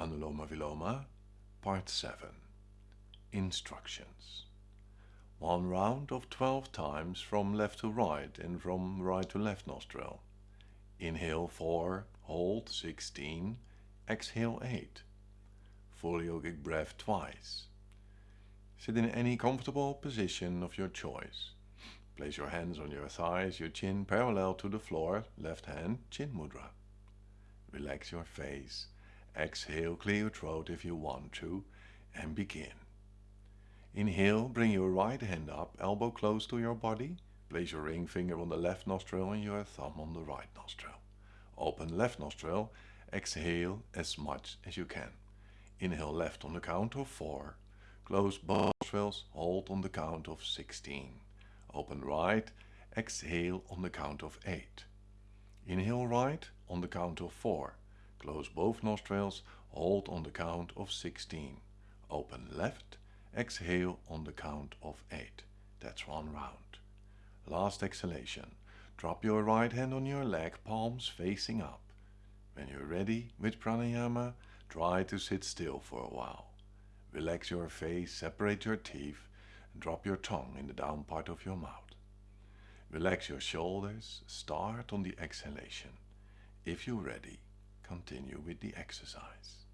Anuloma Viloma, Part 7 Instructions 1 round of 12 times from left to right and from right to left nostril. Inhale 4, hold 16, exhale 8. Full yogic breath twice. Sit in any comfortable position of your choice. Place your hands on your thighs, your chin parallel to the floor, left hand chin mudra. Relax your face. Exhale, clear your throat if you want to, and begin. Inhale, bring your right hand up, elbow close to your body. Place your ring finger on the left nostril and your thumb on the right nostril. Open left nostril, exhale as much as you can. Inhale left on the count of 4. Close both nostrils, hold on the count of 16. Open right, exhale on the count of 8. Inhale right on the count of 4. Close both nostrils, hold on the count of 16. Open left, exhale on the count of 8. That's one round. Last exhalation. Drop your right hand on your leg, palms facing up. When you're ready with pranayama, try to sit still for a while. Relax your face, separate your teeth, and drop your tongue in the down part of your mouth. Relax your shoulders, start on the exhalation. If you're ready, continue with the exercise.